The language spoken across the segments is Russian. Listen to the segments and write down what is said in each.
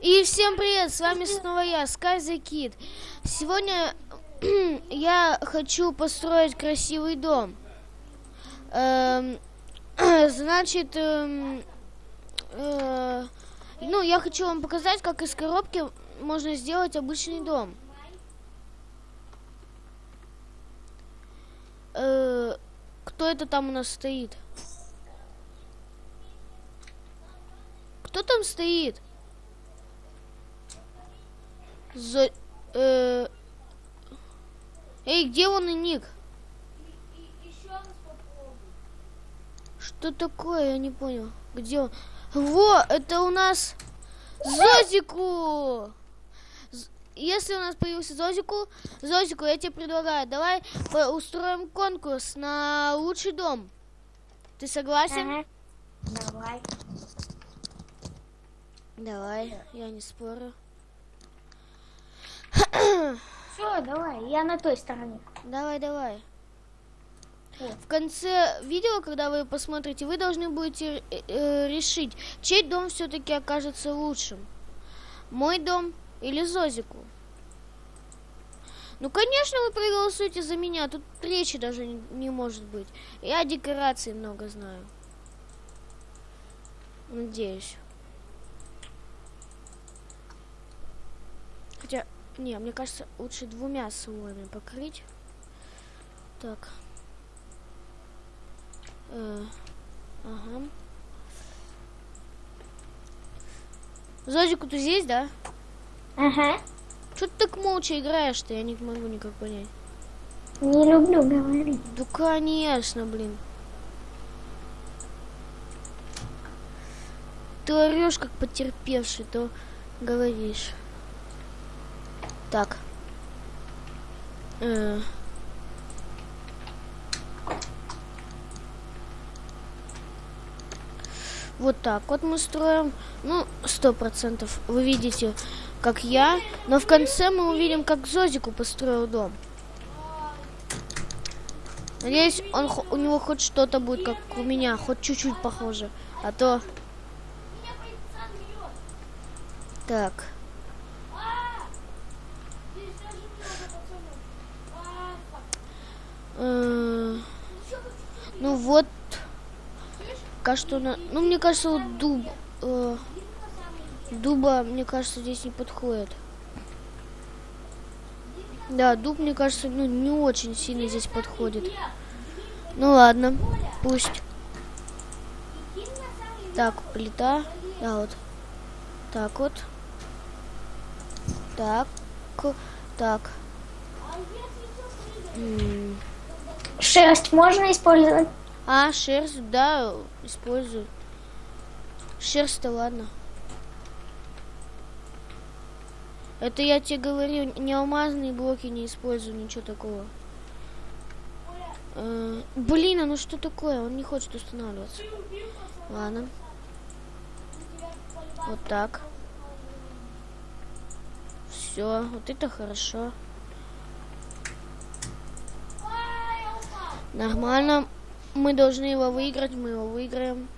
И всем привет, с вами снова я, Sky Kid. Сегодня я хочу построить красивый дом. Эм, значит, эм, э, ну, я хочу вам показать, как из коробки можно сделать обычный дом. Э, кто это там у нас стоит? Кто там стоит? За... Э... Эй, где он и ник? Что такое? Я не понял. Где он? Во, это у нас Зозику! Если у нас появился Зозику, Зозику, я тебе предлагаю, давай устроим конкурс на лучший дом. Ты согласен? Ага. Давай. Давай, я не спорю. Все, давай, я на той стороне. Давай, давай. В конце видео, когда вы посмотрите, вы должны будете э, э, решить, чей дом все-таки окажется лучшим. Мой дом или Зозику. Ну, конечно, вы проголосуете за меня. Тут речи даже не, не может быть. Я декорации много знаю. Надеюсь. Хотя, не, мне кажется, лучше двумя слоями покрыть. Так. Э, ага. Зодику ты здесь, да? Ага. Что ты так молча играешь-то? Я не могу никак понять. Не люблю говорить. Да, конечно, блин. Ты орешь, как потерпевший, то говоришь. Так. Э. Вот так вот мы строим. Ну, сто процентов. Вы видите, как я. Но в конце мы увидим, как Зозику построил дом. Надеюсь, он, у него хоть что-то будет, как у меня. Хоть чуть-чуть похоже. А то... Так. Э, ну вот, кажется, на, ну мне кажется, вот дуб, э, дуба, мне кажется, здесь не подходит. Да, дуб, мне кажется, ну не очень сильно здесь подходит. Ну ладно, пусть. Так, плита, да вот, так вот, так, так. Шерсть можно использовать? А, шерсть, да, использую. Шерсть-то ладно. Это я тебе говорю, не алмазные блоки не использую, ничего такого. Э, блин, а ну что такое? Он не хочет устанавливаться. Ладно. Вот так. Все, вот это хорошо. Нормально. Мы должны его выиграть, мы его выиграем.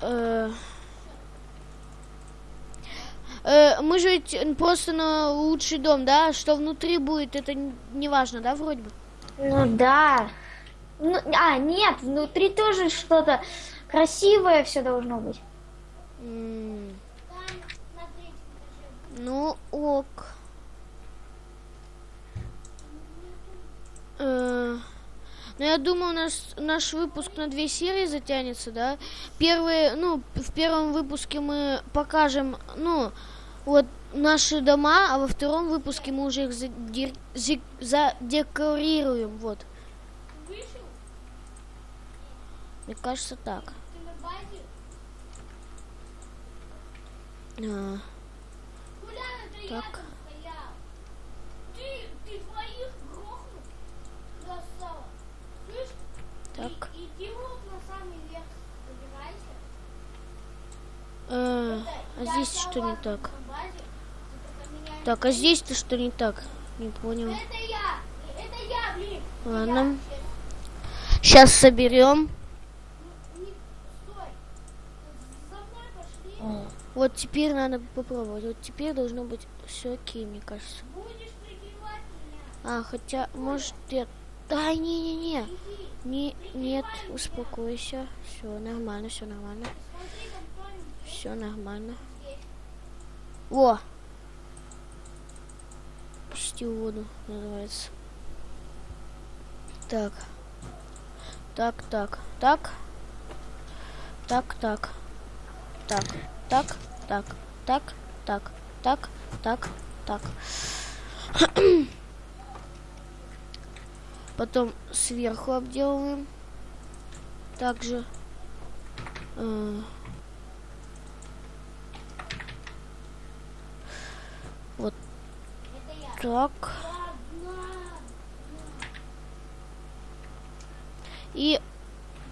Э -э мы же просто на лучший дом, да? Что внутри будет, это не важно, да, вроде бы? Ну да. Ну, а, нет, внутри тоже что-то красивое все должно быть. М ну, ок. Э ну, я думаю, наш, наш выпуск на две серии затянется, да. Первые, ну, в первом выпуске мы покажем, ну, вот наши дома, а во втором выпуске мы уже их задер, задекорируем, вот. Мне кажется, так. А. Так. Так. А, а здесь что не так? Так, а здесь-то что не так? Не понял. Ладно. Сейчас соберем. Вот теперь надо попробовать. Вот теперь должно быть все окей, мне кажется. А, хотя, может, я... Да, не-не-не. Не, нет, успокойся. Все нормально, все нормально. Все нормально. Во! Почти в воду называется. Так. Так, так, так. Так, так. Так, так, так, так, так, так, так, так. Потом сверху обделываем. Также. э, Вот так. И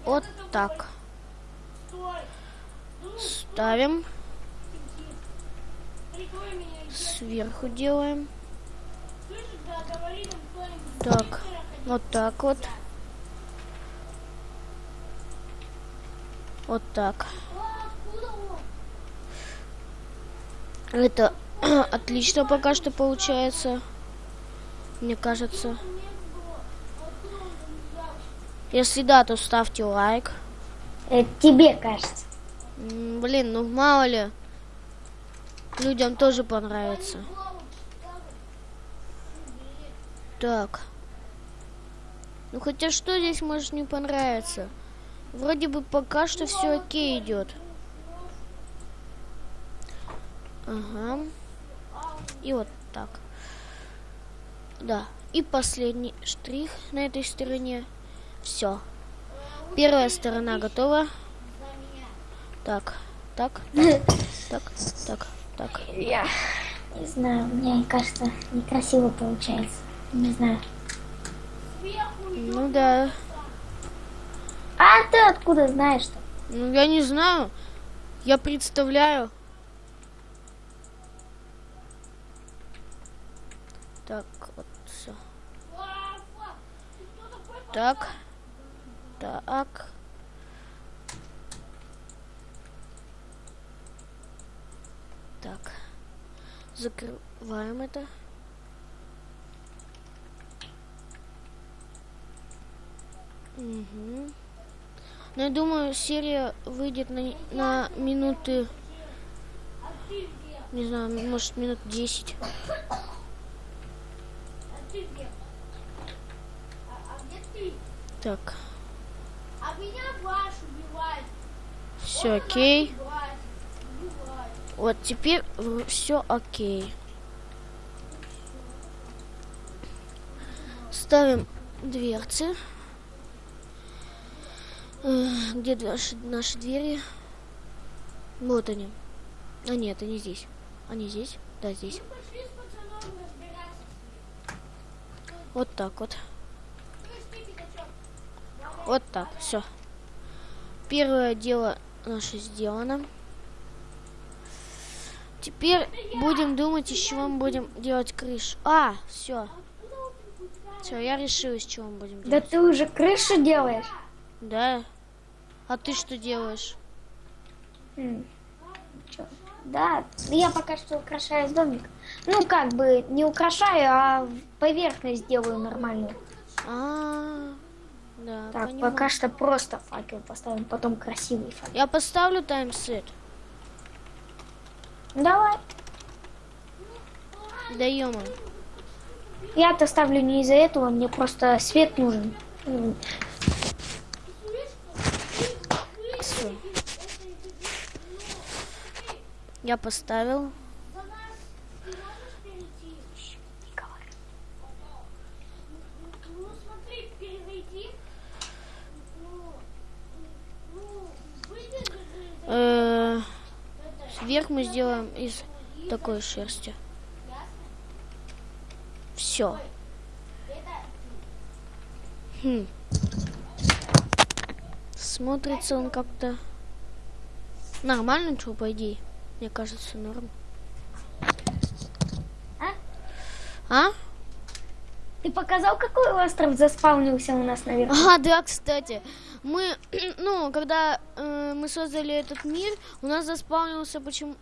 вот так. Ставим. Сверху делаем. Так, вот так вот. Вот так. Это отлично пока что получается. Мне кажется. Если да, то ставьте лайк. Это тебе кажется. Блин, ну мало ли. Людям тоже понравится. Так. Ну хотя что здесь может не понравиться? Вроде бы пока что все окей идет. Ага. И вот так. Да. И последний штрих на этой стороне. Все. Первая сторона готова. Так, так, так, так, так. Я не знаю, мне кажется, некрасиво получается. Не знаю. Ну да. А ты откуда знаешь-то? Ну я не знаю. Я представляю. Так, вот все. Так. Так. Так. Закрываем это. Угу. Ну, я думаю, серия выйдет на, на минуты, не знаю, может, минут 10. Так, А меня все окей. Вот теперь все окей. Ставим дверцы. Э, Где наши, наши двери? Вот они. А нет, они здесь. Они здесь? Да, здесь. Вот так вот. Вот так, все. Первое дело наше сделано. Теперь будем думать, из чего мы будем делать крышу. А, все. Все, я решил, из чего мы будем Да делать. ты уже крышу делаешь? Да. А ты что делаешь? М? Да, я пока что украшаю домик. Ну, как бы не украшаю, а поверхность делаю нормальную. А, да, Так, понимаю. пока что просто факел поставим, потом красивый факел. Я поставлю таймсет. Давай. Да ё Я-то ставлю не из-за этого, мне просто свет нужен. Я поставил. За нас ты можешь перейти? не говори. Ну, смотри, перейти. Ну, ну, выйди же Э, Вверх мы сделаем из такой шерсти. Все. Хм. Смотрится он как-то нормально, что по идее. Мне кажется, норм. А? А? Ты показал, какой остров заспавнился у нас наверху? А, да, кстати. Мы, ну, когда э, мы создали этот мир, у нас заспавнился почему